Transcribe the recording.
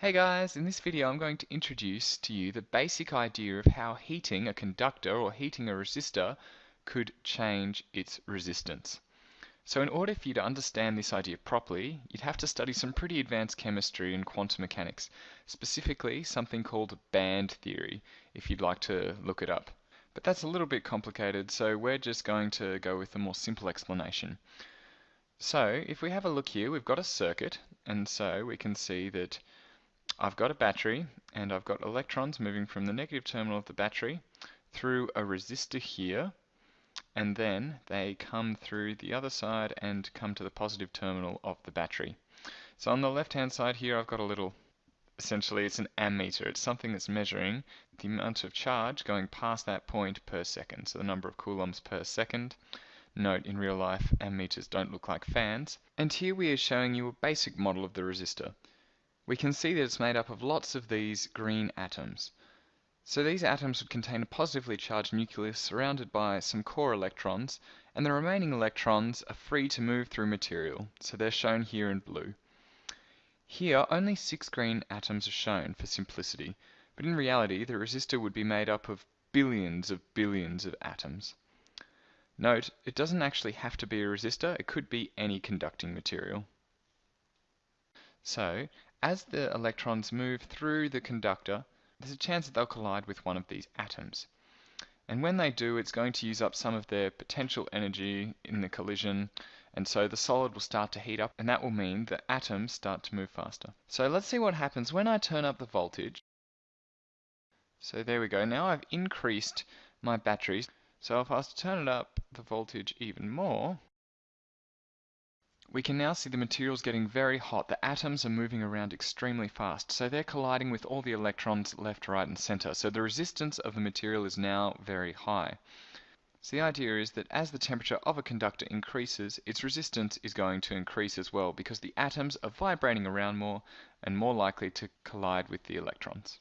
Hey guys, in this video I'm going to introduce to you the basic idea of how heating a conductor or heating a resistor could change its resistance. So in order for you to understand this idea properly, you'd have to study some pretty advanced chemistry and quantum mechanics, specifically something called band theory, if you'd like to look it up. But that's a little bit complicated, so we're just going to go with a more simple explanation. So if we have a look here, we've got a circuit, and so we can see that I've got a battery and I've got electrons moving from the negative terminal of the battery through a resistor here and then they come through the other side and come to the positive terminal of the battery. So on the left hand side here I've got a little essentially it's an ammeter. It's something that's measuring the amount of charge going past that point per second. So the number of coulombs per second. Note in real life ammeters don't look like fans. And here we are showing you a basic model of the resistor we can see that it's made up of lots of these green atoms. So these atoms would contain a positively charged nucleus surrounded by some core electrons, and the remaining electrons are free to move through material, so they're shown here in blue. Here, only six green atoms are shown for simplicity, but in reality the resistor would be made up of billions of billions of atoms. Note, it doesn't actually have to be a resistor, it could be any conducting material. So, as the electrons move through the conductor, there's a chance that they'll collide with one of these atoms. And when they do, it's going to use up some of their potential energy in the collision, and so the solid will start to heat up, and that will mean the atoms start to move faster. So let's see what happens when I turn up the voltage. So there we go. Now I've increased my batteries. So if I was to turn it up the voltage even more, we can now see the materials getting very hot. The atoms are moving around extremely fast, so they're colliding with all the electrons left, right, and center. So the resistance of the material is now very high. So the idea is that as the temperature of a conductor increases, its resistance is going to increase as well because the atoms are vibrating around more and more likely to collide with the electrons.